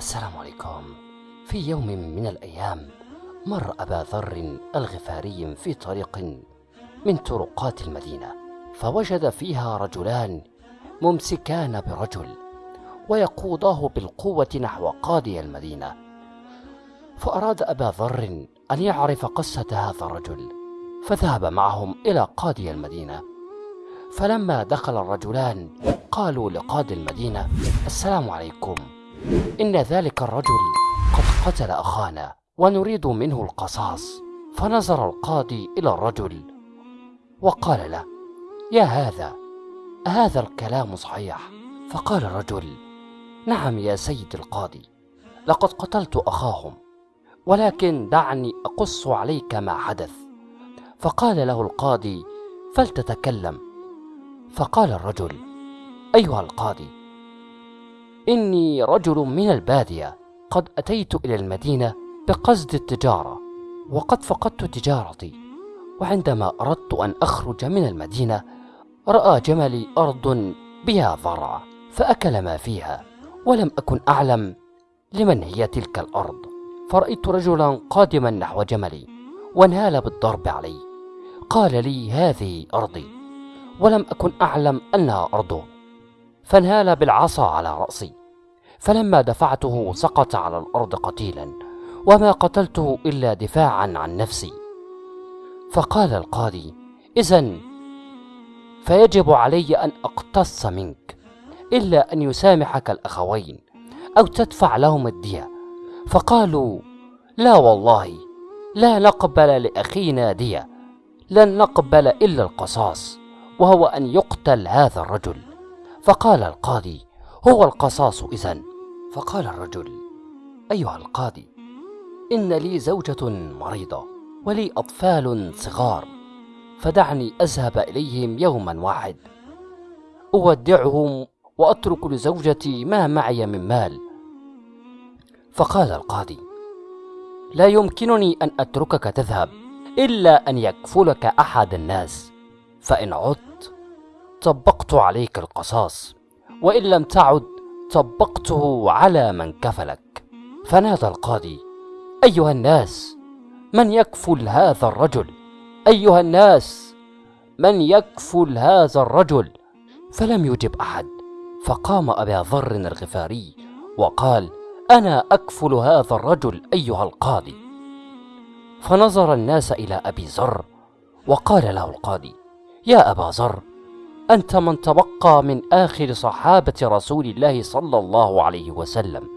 عليكم. في يوم من الأيام مر أبا ذر الغفاري في طريق من طرقات المدينة فوجد فيها رجلان ممسكان برجل ويقوداه بالقوة نحو قاضي المدينة. فأراد أبا ذر أن يعرف قصة هذا الرجل فذهب معهم إلى قاضي المدينة. فلما دخل الرجلان قالوا لقاضي المدينة السلام عليكم. إن ذلك الرجل قد قتل أخانا ونريد منه القصاص. فنظر القاضي إلى الرجل وقال له يا هذا هذا الكلام صحيح. فقال الرجل نعم يا سيد القاضي لقد قتلت أخاهم ولكن دعني أقص عليك ما حدث. فقال له القاضي فلتتكلم. فقال الرجل أيها القاضي إني رجل من البادية. قد أتيت إلى المدينة بقصد التجارة وقد فقدت تجارتي. وعندما أردت أن أخرج من المدينة رأى جملي أرض بها ضرع فأكل ما فيها ولم أكن أعلم لمن هي تلك الأرض. فرأيت رجلا قادما نحو جملي وانهال بالضرب علي. قال لي هذه أرضي. ولم أكن أعلم أنها أرضه. فانهال بالعصا على رأسي. فلما دفعته سقط على الأرض قتيلا وما قتلته إلا دفاعا عن نفسي. فقال القاضي إذا فيجب علي أن أقتص منك إلا أن يسامحك الأخوين أو تدفع لهم الدية. فقالوا لا والله لا نقبل لأخينا دية لن نقبل إلا القصاص وهو أن يقتل هذا الرجل. فقال القاضي هو القصاص إذن. فقال الرجل أيها القاضي إن لي زوجة مريضة ولي أطفال صغار فدعني أذهب إليهم يوما واحد. أودعهم وأترك لزوجتي ما معي من مال. فقال القاضي لا يمكنني أن أتركك تذهب إلا أن يكفلك أحد الناس فإن عدت طبقت عليك القصاص وإن لم تعد طبقته على من كفلك. فنادى القاضي أيها الناس من يكفل هذا الرجل؟ أيها الناس من يكفل هذا الرجل؟ فلم يجب أحد. فقام أبا ذر الغفاري وقال أنا أكفل هذا الرجل أيها القاضي. فنظر الناس إلى أبي ذر وقال له القاضي يا أبا ذر أنت من تبقى من آخر صحابة رسول الله صلى الله عليه وسلم.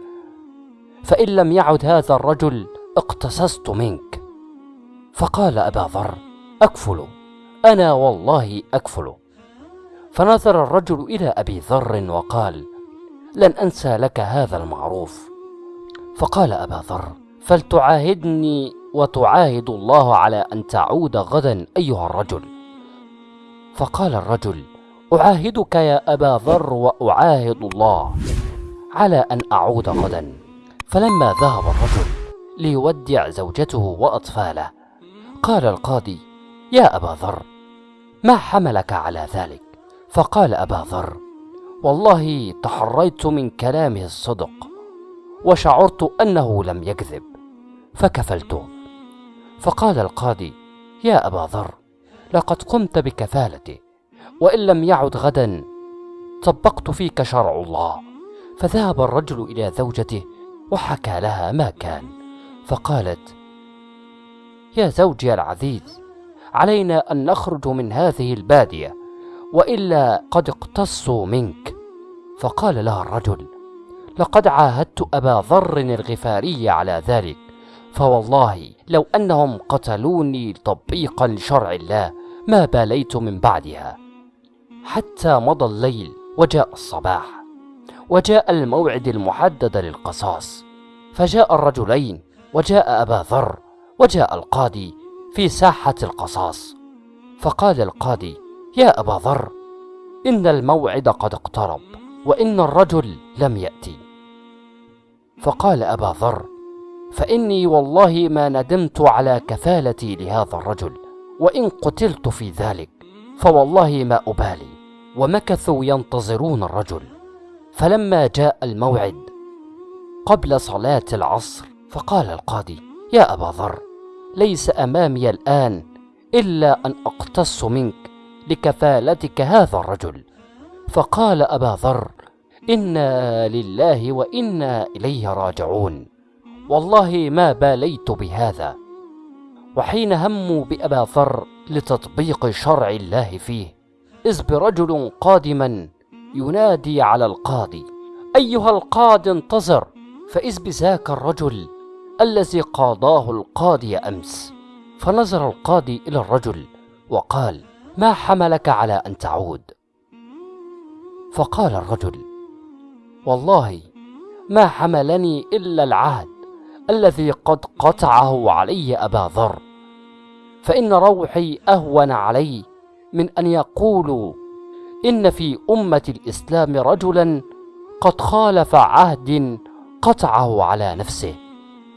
فإن لم يعد هذا الرجل اقتصصت منك. فقال أبا ذر أكفل. أنا والله أكفل. فنظر الرجل إلى أبي ذر وقال لن أنسى لك هذا المعروف. فقال أبا ذر فلتعاهدني وتعاهد الله على أن تعود غدا أيها الرجل. فقال الرجل أعاهدك يا أبا ذر وأعاهد الله على أن أعود غدا. فلما ذهب الرجل ليودع زوجته وأطفاله قال القاضي يا أبا ذر ما حملك على ذلك؟ فقال أبا ذر والله تحريت من كلامه الصدق وشعرت أنه لم يكذب فكفلته فقال القاضي يا أبا ذر لقد قمت بكفالته وإن لم يعد غدا طبقت فيك شرع الله. فذهب الرجل إلى زوجته وحكى لها ما كان. فقالت يا زوجي العزيز علينا أن نخرج من هذه البادية وإلا قد اقتصوا منك. فقال لها الرجل لقد عاهدت أبا ذر الغفاري على ذلك فوالله لو أنهم قتلوني تطبيقا لشرع الله ما باليت من بعدها. حتى مضى الليل وجاء الصباح وجاء الموعد المحدد للقصاص. فجاء الرجلين وجاء أبا ذر وجاء القاضي في ساحة القصاص. فقال القاضي يا أبا ذر إن الموعد قد اقترب وإن الرجل لم يأتي. فقال أبا ذر فإني والله ما ندمت على كفالتي لهذا الرجل وإن قتلت في ذلك فوالله ما أبالي. ومكثوا ينتظرون الرجل. فلما جاء الموعد قبل صلاة العصر فقال القاضي يا أبا ذر ليس أمامي الآن إلا أن أقتص منك لكفالتك هذا الرجل. فقال أبا ذر إنا لله وإنا إليه راجعون. والله ما باليت بهذا. وحين هموا بأبا ذر لتطبيق شرع الله فيه إذ برجل قادما ينادي على القاضي أيها القاضي انتظر فإذ بذاك الرجل الذي قاضاه القاضي أمس. فنظر القاضي إلى الرجل وقال ما حملك على أن تعود؟ فقال الرجل والله ما حملني إلا العهد الذي قد قطعه علي أبا ذر فإن روحي أهون علي من أن يقولوا إن في أمة الإسلام رجلا قد خالف عهد قطعه على نفسه.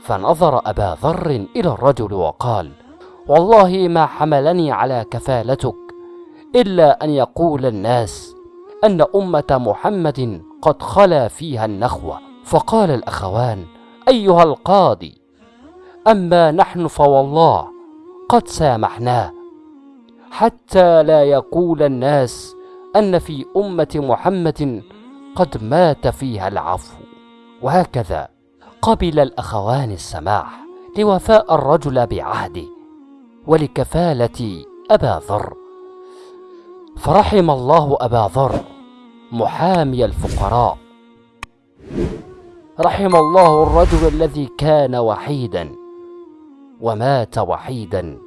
فنظر أبا ذر إلى الرجل وقال والله ما حملني على كفالتك إلا أن يقول الناس أن أمة محمد قد خلا فيها النخوة. فقال الأخوان أيها القاضي أما نحن فوالله قد سامحناه حتى لا يقول الناس أن في أمة محمد قد مات فيها العفو. وهكذا قبل الأخوان السماح لوفاء الرجل بعهده ولكفالة أبا ذر. فرحم الله أبا ذر محامي الفقراء. رحم الله الرجل الذي كان وحيدا ومات وحيدا.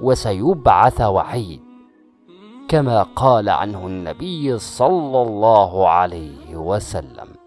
وسيبعث وحيد كما قال عنه النبي صلى الله عليه وسلم.